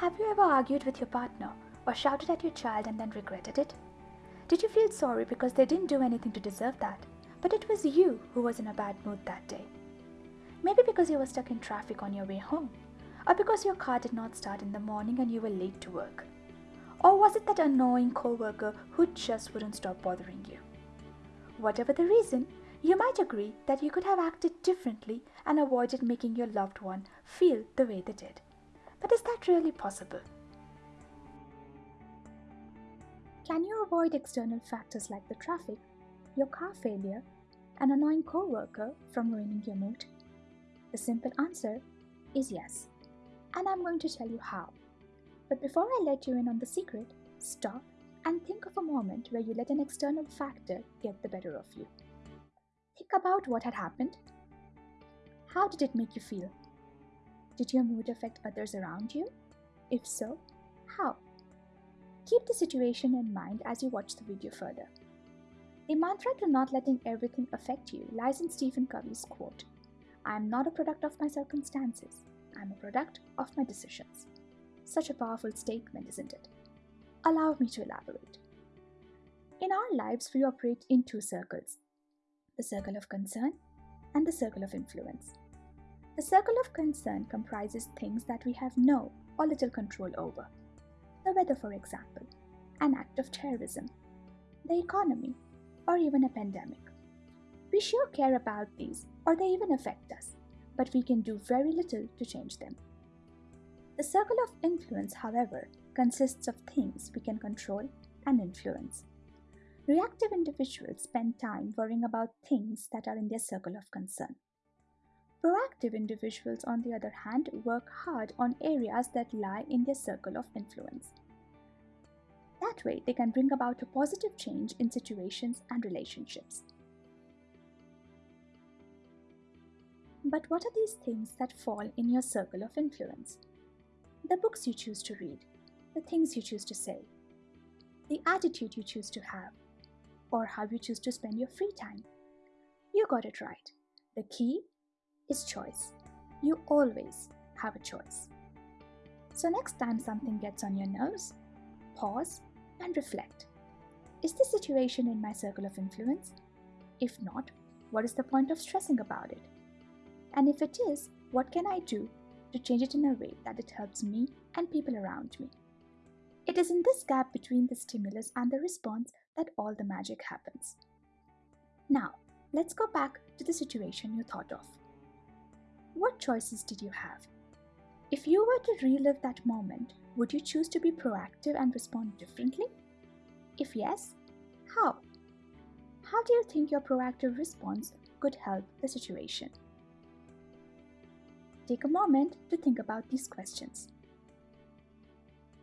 Have you ever argued with your partner or shouted at your child and then regretted it? Did you feel sorry because they didn't do anything to deserve that, but it was you who was in a bad mood that day? Maybe because you were stuck in traffic on your way home, or because your car did not start in the morning and you were late to work. Or was it that annoying coworker who just wouldn't stop bothering you? Whatever the reason, you might agree that you could have acted differently and avoided making your loved one feel the way they did. But is that really possible? Can you avoid external factors like the traffic, your car failure, an annoying coworker from ruining your mood? The simple answer is yes, and I'm going to tell you how. But before I let you in on the secret, stop and think of a moment where you let an external factor get the better of you. Think about what had happened. How did it make you feel? Did your mood affect others around you? If so, how? Keep the situation in mind as you watch the video further. The mantra to not letting everything affect you lies in Stephen Covey's quote I am not a product of my circumstances, I am a product of my decisions. Such a powerful statement, isn't it? Allow me to elaborate. In our lives, we operate in two circles the circle of concern and the circle of influence. The circle of concern comprises things that we have no or little control over. The weather, for example, an act of terrorism, the economy, or even a pandemic. We sure care about these, or they even affect us, but we can do very little to change them. The circle of influence, however, consists of things we can control and influence. Reactive individuals spend time worrying about things that are in their circle of concern. Proactive individuals, on the other hand, work hard on areas that lie in their circle of influence. That way, they can bring about a positive change in situations and relationships. But what are these things that fall in your circle of influence? The books you choose to read, the things you choose to say, the attitude you choose to have, or how you choose to spend your free time. You got it right. The key is choice. You always have a choice. So, next time something gets on your nerves, pause and reflect. Is this situation in my circle of influence? If not, what is the point of stressing about it? And if it is, what can I do to change it in a way that it helps me and people around me? It is in this gap between the stimulus and the response that all the magic happens. Now, let's go back to the situation you thought of. What choices did you have? If you were to relive that moment, would you choose to be proactive and respond differently? If yes, how? How do you think your proactive response could help the situation? Take a moment to think about these questions.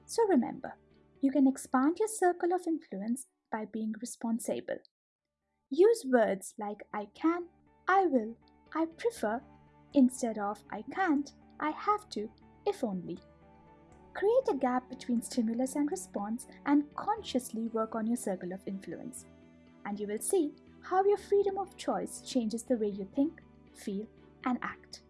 So remember, you can expand your circle of influence by being responsible. Use words like I can, I will, I prefer instead of I can't, I have to, if only. Create a gap between stimulus and response and consciously work on your circle of influence. And you will see how your freedom of choice changes the way you think, feel, and act.